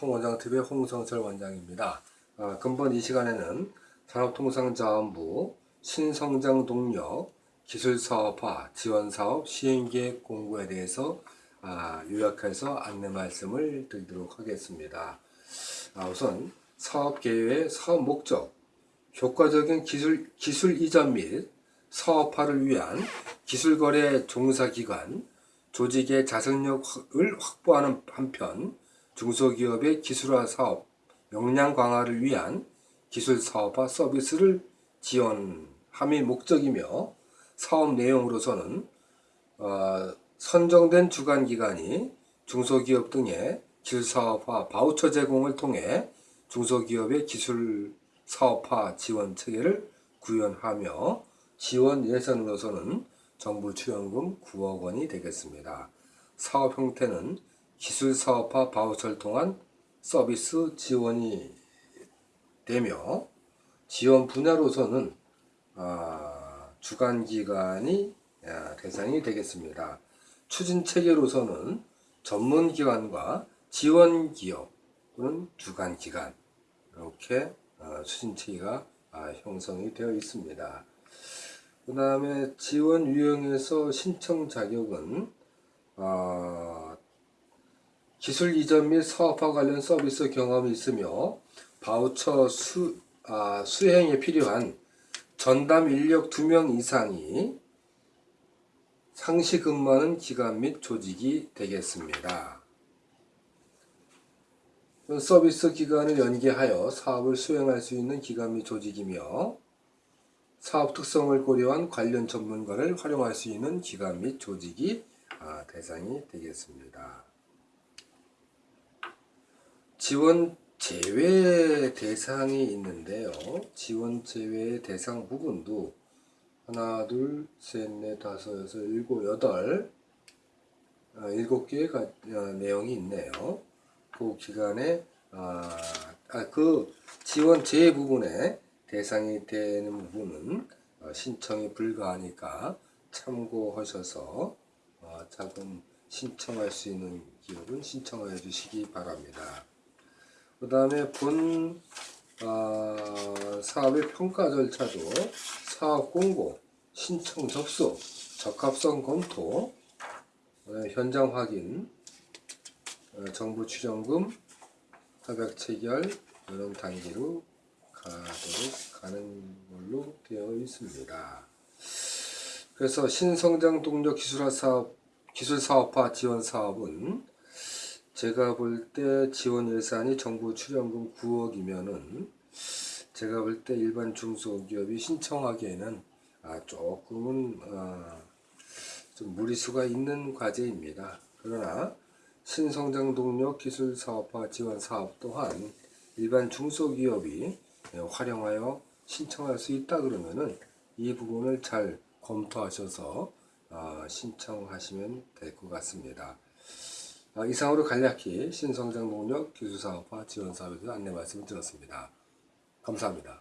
홍원장 TV의 홍성철 원장입니다. 아, 근본 이 시간에는 산업통상자원부 신성장 동력 기술사업화 지원사업 시행계획 공고에 대해서 아, 요약해서 안내 말씀을 드리도록 하겠습니다. 아, 우선 사업 계획의 사업 목적, 효과적인 기술, 기술 이전 및 사업화를 위한 기술거래 종사기관, 조직의 자생력을 확보하는 한편 중소기업의 기술화 사업 역량 강화를 위한 기술 사업화 서비스를 지원함이 목적이며 사업 내용으로서는 어, 선정된 주관 기관이 중소기업 등의 기술 사업화 바우처 제공을 통해 중소기업의 기술 사업화 지원 체계를 구현하며 지원 예산으로서는 정부 출연금 9억 원이 되겠습니다. 사업 형태는 기술 사업화 바우처를 통한 서비스 지원이 되며 지원 분야로서는 아, 주관 기관이 아, 대상이 되겠습니다. 추진 체계로서는 전문 기관과 지원 기업 또는 주관 기관 이렇게 어, 추진 체계가 아, 형성이 되어 있습니다. 그 다음에 지원 유형에서 신청 자격은 어, 기술 이전 및 사업화 관련 서비스 경험이 있으며 바우처 수, 아, 수행에 필요한 전담 인력 2명 이상이 상시 근무하는 기관 및 조직이 되겠습니다. 서비스 기관을 연계하여 사업을 수행할 수 있는 기관 및 조직이며 사업 특성을 고려한 관련 전문가를 활용할 수 있는 기관 및 조직이 아, 대상이 되겠습니다. 지원 제외 대상이 있는데요. 지원 제외 대상 부분도 하나, 둘, 셋, 넷, 다섯, 여섯, 일곱, 여덟 아, 일곱 개의 가- 어, 내용이 있네요. 그 기간에 아, 아, 그 지원 제외 부분에 대상이 되는 부분은 어, 신청이 불가하니까 참고하셔서 어, 자금 신청할 수 있는 기업은 신청해 주시기 바랍니다. 그 다음에 본 어, 사업의 평가 절차도 사업 공고, 신청 접수, 적합성 검토, 어, 현장 확인, 어, 정부 출연금, 협약 체결 이런 단계로 가도록 가는 걸로 되어 있습니다. 그래서 신성장 동력 기술화 사업, 기술 사업화 지원 사업은 제가 볼 때 지원 예산이 정부 출연금 9억이면은 제가 볼 때 일반 중소기업이 신청하기에는 아, 조금은 어, 좀 무리수가 있는 과제입니다. 그러나 신성장 동력 기술 사업화 지원 사업 또한 일반 중소기업이 활용하여 신청할 수 있다 그러면은 이 부분을 잘 검토하셔서 어, 신청하시면 될 것 같습니다. 어, 이상으로 간략히 신성장 농력 기술사업화 지원 사업에 대한 안내 말씀을 드렸습니다. 감사합니다.